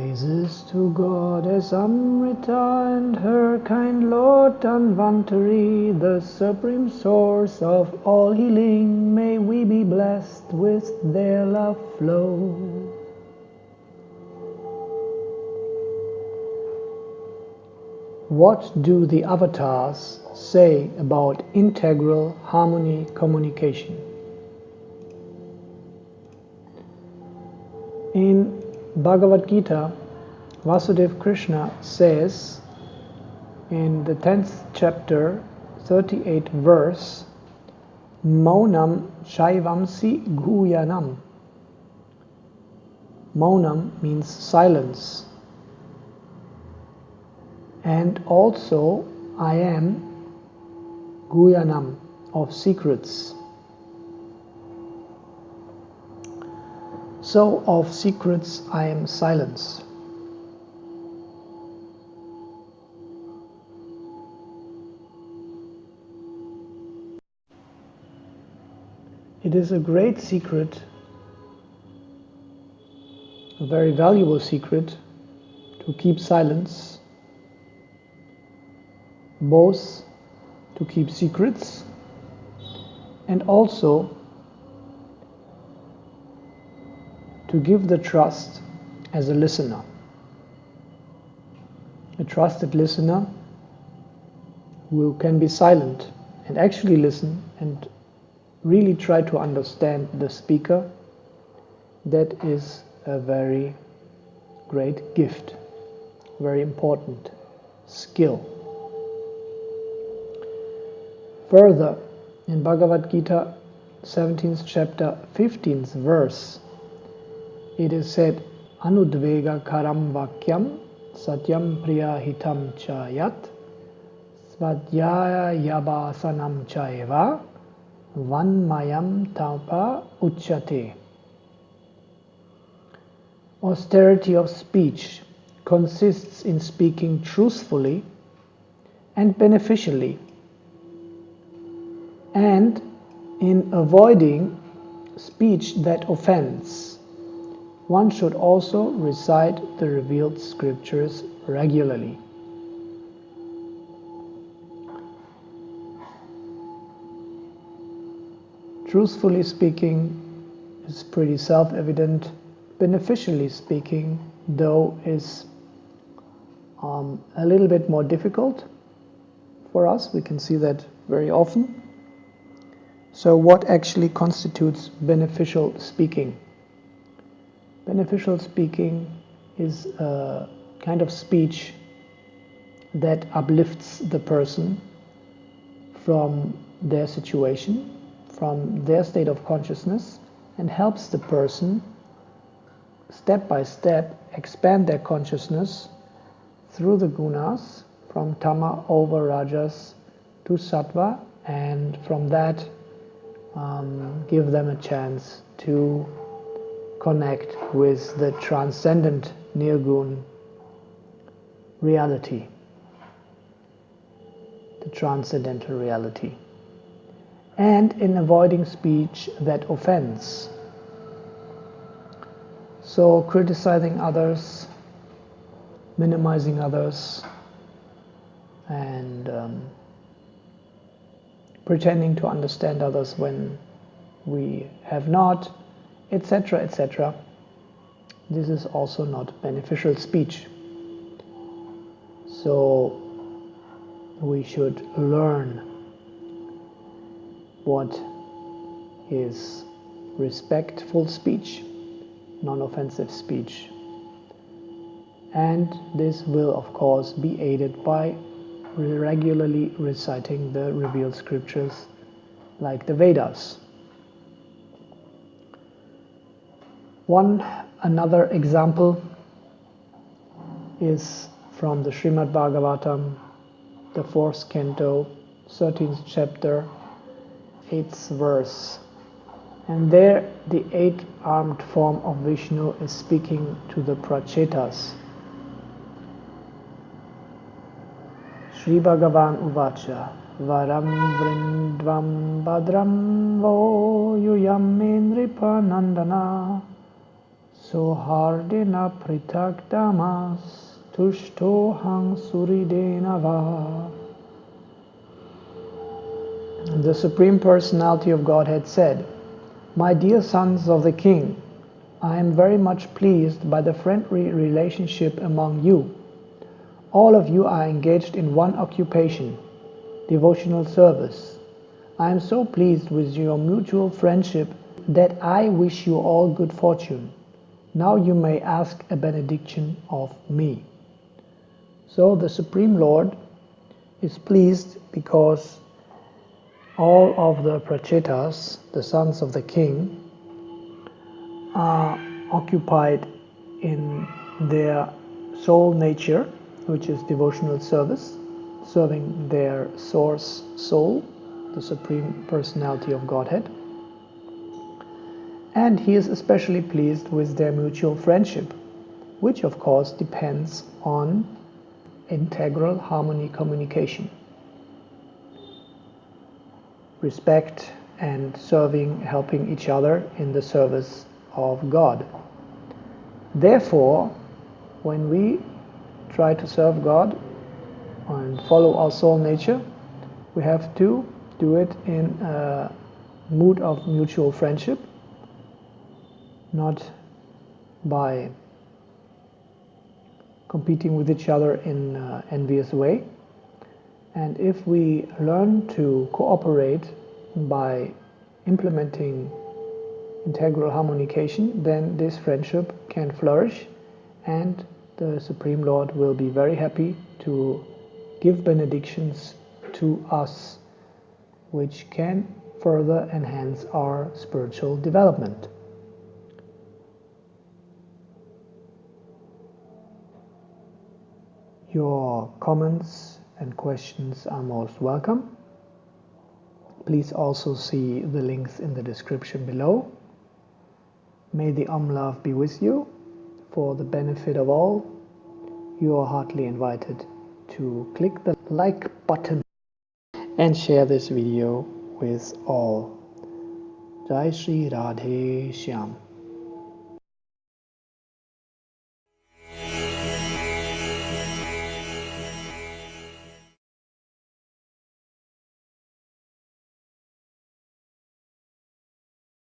Praises to Goddess Amrita and her kind Lord Dhanvantari, the supreme source of all healing. May we be blessed with their love flow. What do the avatars say about integral harmony communication? In Bhagavad Gita, Vasudev Krishna says in the 10th chapter, 38 verse, Maunam Shaivamsi Guyanam. Maunam means silence. And also, I am Guyanam of secrets. So of secrets I am silence. It is a great secret, a very valuable secret to keep silence, both to keep secrets and also to give the trust as a listener. A trusted listener who can be silent and actually listen and really try to understand the speaker, that is a very great gift, very important skill. Further, in Bhagavad Gita 17th chapter 15th verse, it is said, Anudvega karam vakyam satyam priya hitam chayat svadhyaya yabasanam chayeva vanmayam tapa uchate. Austerity of speech consists in speaking truthfully and beneficially and in avoiding speech that offends one should also recite the revealed scriptures regularly. Truthfully speaking is pretty self-evident. Beneficially speaking, though, is um, a little bit more difficult for us. We can see that very often. So what actually constitutes beneficial speaking? Beneficial speaking is a kind of speech that uplifts the person from their situation, from their state of consciousness, and helps the person step by step expand their consciousness through the gunas from tama over rajas to sattva and from that um, give them a chance to connect with the transcendent Nirgun reality, the transcendental reality, and in avoiding speech that offends. So, criticizing others, minimizing others, and um, pretending to understand others when we have not etc., etc. This is also not beneficial speech. So we should learn what is respectful speech, non-offensive speech. And this will of course be aided by regularly reciting the revealed scriptures like the Vedas. One another example is from the Srimad Bhagavatam, the fourth canto, 13th chapter, 8th verse. And there the eight-armed form of Vishnu is speaking to the Prachetas. Sri Bhagavan Uvacha Varam Vrindvam Badram Vo Yuyam Nandana Sohardena Pritagdamas Tushtohang Suridenava. The Supreme Personality of Godhead said, My dear sons of the King, I am very much pleased by the friendly relationship among you. All of you are engaged in one occupation, devotional service. I am so pleased with your mutual friendship that I wish you all good fortune. Now you may ask a benediction of me. So the Supreme Lord is pleased because all of the prachetas, the sons of the king, are occupied in their soul nature, which is devotional service, serving their source soul, the Supreme Personality of Godhead and he is especially pleased with their mutual friendship, which of course depends on integral harmony communication. Respect and serving, helping each other in the service of God. Therefore, when we try to serve God and follow our soul nature, we have to do it in a mood of mutual friendship not by competing with each other in an envious way. And if we learn to cooperate by implementing integral harmonication, then this friendship can flourish and the Supreme Lord will be very happy to give benedictions to us which can further enhance our spiritual development. Your comments and questions are most welcome. Please also see the links in the description below. May the Om Love be with you. For the benefit of all, you are heartily invited to click the like button and share this video with all. Jai Shri Radhe Shyam.